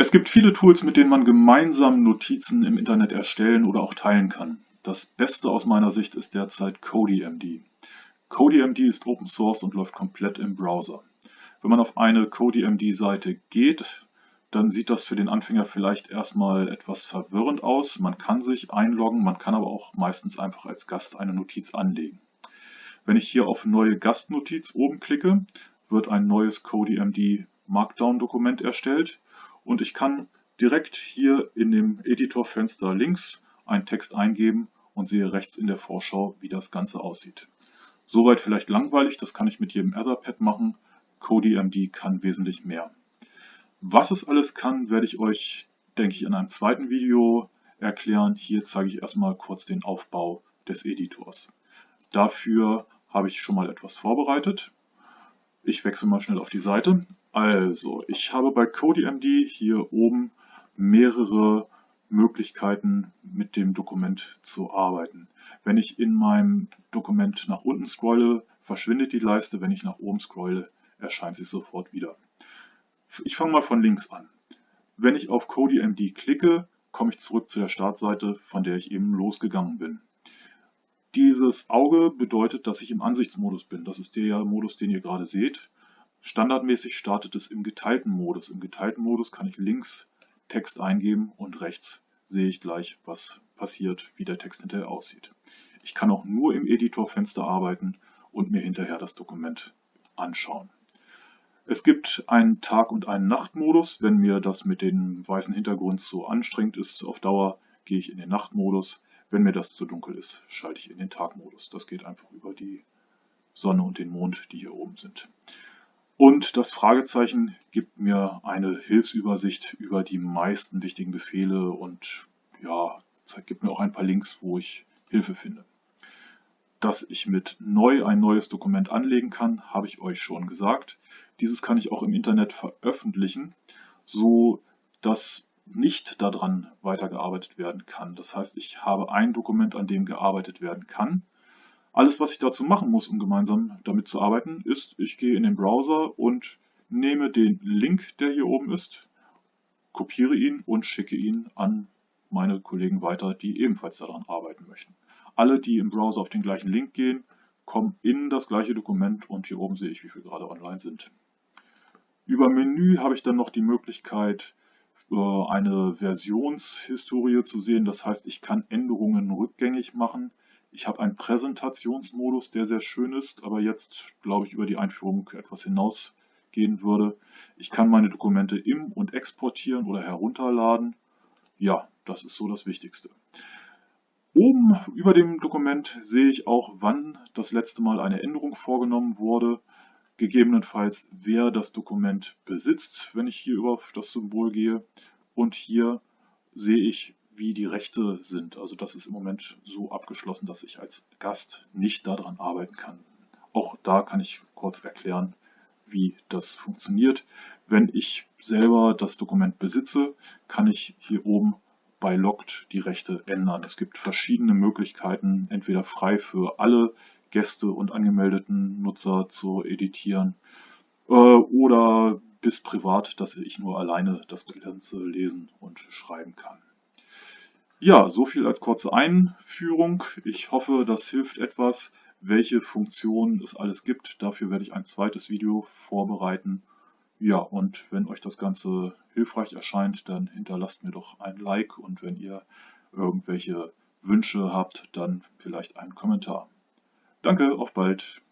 Es gibt viele Tools, mit denen man gemeinsam Notizen im Internet erstellen oder auch teilen kann. Das Beste aus meiner Sicht ist derzeit CodyMD. CodyMD ist Open Source und läuft komplett im Browser. Wenn man auf eine CodyMD-Seite geht, dann sieht das für den Anfänger vielleicht erstmal etwas verwirrend aus. Man kann sich einloggen, man kann aber auch meistens einfach als Gast eine Notiz anlegen. Wenn ich hier auf Neue Gastnotiz oben klicke, wird ein neues CodyMD Markdown-Dokument erstellt und ich kann direkt hier in dem Editorfenster links einen Text eingeben und sehe rechts in der Vorschau, wie das Ganze aussieht. Soweit vielleicht langweilig, das kann ich mit jedem Etherpad machen. CodyMD kann wesentlich mehr. Was es alles kann, werde ich euch, denke ich, in einem zweiten Video erklären. Hier zeige ich erstmal kurz den Aufbau des Editors. Dafür habe ich schon mal etwas vorbereitet. Ich wechsle mal schnell auf die Seite. Also, ich habe bei CodyMD hier oben mehrere Möglichkeiten mit dem Dokument zu arbeiten. Wenn ich in meinem Dokument nach unten scrolle, verschwindet die Leiste. Wenn ich nach oben scrolle, erscheint sie sofort wieder. Ich fange mal von links an. Wenn ich auf CodyMD klicke, komme ich zurück zu der Startseite, von der ich eben losgegangen bin. Dieses Auge bedeutet, dass ich im Ansichtsmodus bin. Das ist der Modus, den ihr gerade seht. Standardmäßig startet es im geteilten Modus. Im geteilten Modus kann ich links Text eingeben und rechts sehe ich gleich, was passiert, wie der Text hinterher aussieht. Ich kann auch nur im Editorfenster arbeiten und mir hinterher das Dokument anschauen. Es gibt einen Tag- und einen Nachtmodus. Wenn mir das mit dem weißen Hintergrund zu anstrengend ist auf Dauer, gehe ich in den Nachtmodus. Wenn mir das zu dunkel ist, schalte ich in den Tagmodus. Das geht einfach über die Sonne und den Mond, die hier oben sind. Und das Fragezeichen gibt mir eine Hilfsübersicht über die meisten wichtigen Befehle und ja, gibt mir auch ein paar Links, wo ich Hilfe finde. Dass ich mit neu ein neues Dokument anlegen kann, habe ich euch schon gesagt. Dieses kann ich auch im Internet veröffentlichen, so dass nicht daran weitergearbeitet werden kann. Das heißt, ich habe ein Dokument, an dem gearbeitet werden kann alles, was ich dazu machen muss, um gemeinsam damit zu arbeiten, ist, ich gehe in den Browser und nehme den Link, der hier oben ist, kopiere ihn und schicke ihn an meine Kollegen weiter, die ebenfalls daran arbeiten möchten. Alle, die im Browser auf den gleichen Link gehen, kommen in das gleiche Dokument und hier oben sehe ich, wie viele gerade online sind. Über Menü habe ich dann noch die Möglichkeit, eine Versionshistorie zu sehen. Das heißt, ich kann Änderungen rückgängig machen. Ich habe einen Präsentationsmodus, der sehr schön ist, aber jetzt, glaube ich, über die Einführung etwas hinausgehen würde. Ich kann meine Dokumente im- und exportieren oder herunterladen. Ja, das ist so das Wichtigste. Oben über dem Dokument sehe ich auch, wann das letzte Mal eine Änderung vorgenommen wurde, gegebenenfalls wer das Dokument besitzt, wenn ich hier über das Symbol gehe. Und hier sehe ich, wie die Rechte sind. Also das ist im Moment so abgeschlossen, dass ich als Gast nicht daran arbeiten kann. Auch da kann ich kurz erklären, wie das funktioniert. Wenn ich selber das Dokument besitze, kann ich hier oben bei Logged die Rechte ändern. Es gibt verschiedene Möglichkeiten, entweder frei für alle Gäste und angemeldeten Nutzer zu editieren äh, oder bis privat, dass ich nur alleine das Ganze lesen und schreiben kann. Ja, so viel als kurze Einführung. Ich hoffe, das hilft etwas, welche Funktionen es alles gibt. Dafür werde ich ein zweites Video vorbereiten. Ja, und wenn euch das Ganze hilfreich erscheint, dann hinterlasst mir doch ein Like und wenn ihr irgendwelche Wünsche habt, dann vielleicht einen Kommentar. Danke, auf bald!